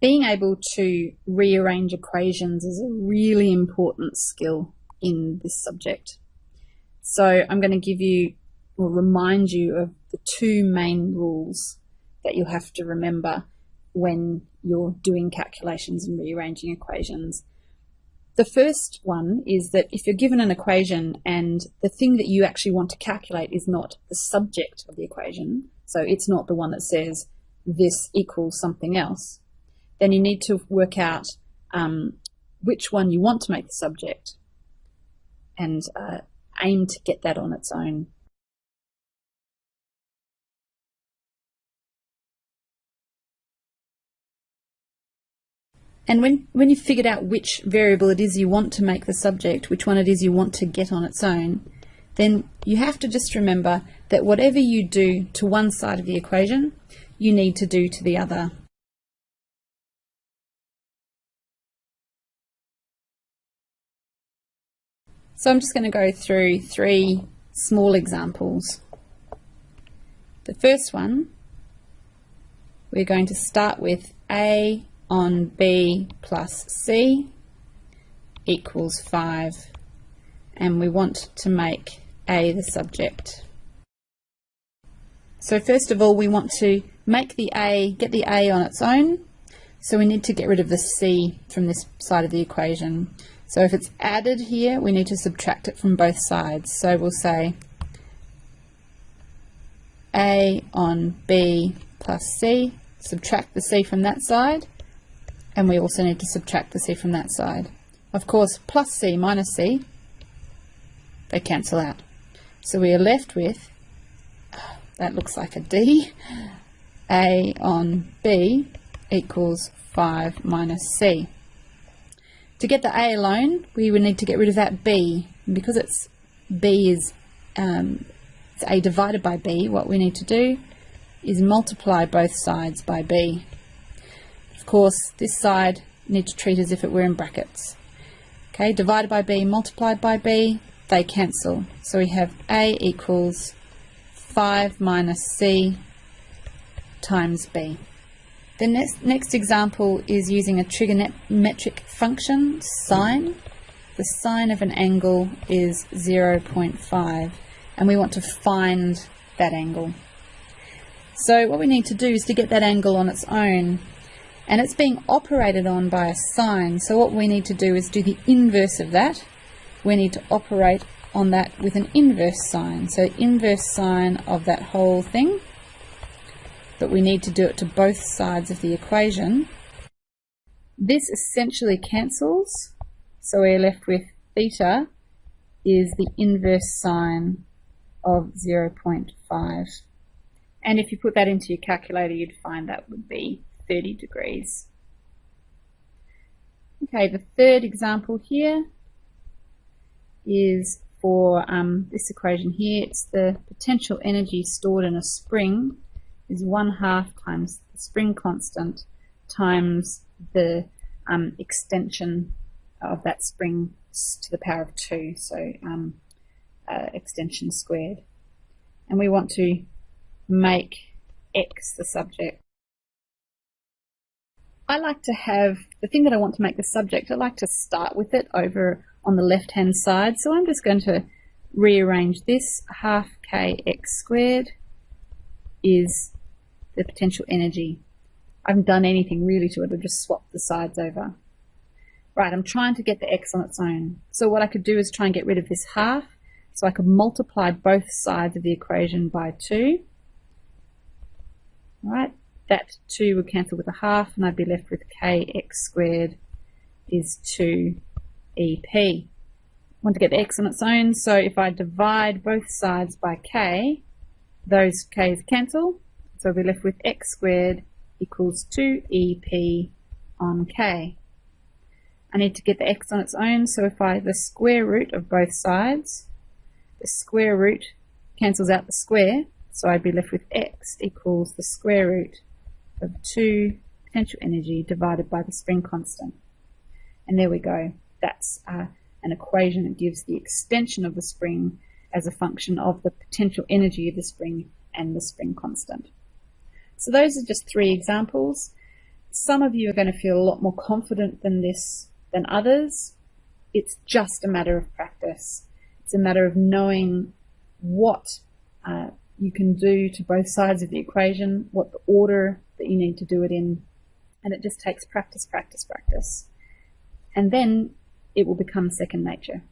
being able to rearrange equations is a really important skill in this subject. So I'm going to give you or remind you of the two main rules that you'll have to remember when you're doing calculations and rearranging equations. The first one is that if you're given an equation and the thing that you actually want to calculate is not the subject of the equation, so it's not the one that says this equals something else, then you need to work out um, which one you want to make the subject and uh, aim to get that on its own. And when, when you've figured out which variable it is you want to make the subject, which one it is you want to get on its own, then you have to just remember that whatever you do to one side of the equation, you need to do to the other. So I'm just going to go through three small examples. The first one, we're going to start with A on B plus C equals 5 and we want to make A the subject. So first of all we want to make the A, get the A on its own so we need to get rid of the C from this side of the equation. So if it's added here, we need to subtract it from both sides. So we'll say A on B plus C, subtract the C from that side, and we also need to subtract the C from that side. Of course, plus C minus C, they cancel out. So we are left with, that looks like a D, A on B equals 5 minus C. To get the A alone, we would need to get rid of that B. And because it's B is um, it's A divided by B, what we need to do is multiply both sides by B. Of course, this side need to treat as if it were in brackets. Okay, divided by B, multiplied by B, they cancel. So we have A equals 5 minus C times B. The next, next example is using a trigonometric function, sine. The sine of an angle is 0.5 and we want to find that angle. So what we need to do is to get that angle on its own and it's being operated on by a sine so what we need to do is do the inverse of that. We need to operate on that with an inverse sine. So inverse sine of that whole thing but we need to do it to both sides of the equation. This essentially cancels, so we're left with theta is the inverse sine of 0.5. And if you put that into your calculator, you'd find that would be 30 degrees. Okay, the third example here is for um, this equation here. It's the potential energy stored in a spring is 1 half times the spring constant times the um, extension of that spring to the power of 2, so um, uh, extension squared. And we want to make x the subject. I like to have, the thing that I want to make the subject, I like to start with it over on the left hand side. So I'm just going to rearrange this. Half kx squared is the potential energy. I haven't done anything really to it, I've just swapped the sides over. Right, I'm trying to get the x on its own. So what I could do is try and get rid of this half. So I could multiply both sides of the equation by 2. Right, that 2 would cancel with a half and I'd be left with kx squared is 2 EP. I want to get the x on its own, so if I divide both sides by k, those k's cancel, so we're left with x squared equals 2ep on k. I need to get the x on its own, so if I the square root of both sides, the square root cancels out the square, so I'd be left with x equals the square root of 2 potential energy divided by the spring constant. And there we go. That's uh, an equation that gives the extension of the spring as a function of the potential energy of the spring and the spring constant. So those are just three examples. some of you are going to feel a lot more confident than this than others. It's just a matter of practice. It's a matter of knowing what uh, you can do to both sides of the equation, what the order that you need to do it in, and it just takes practice, practice, practice. And then it will become second nature.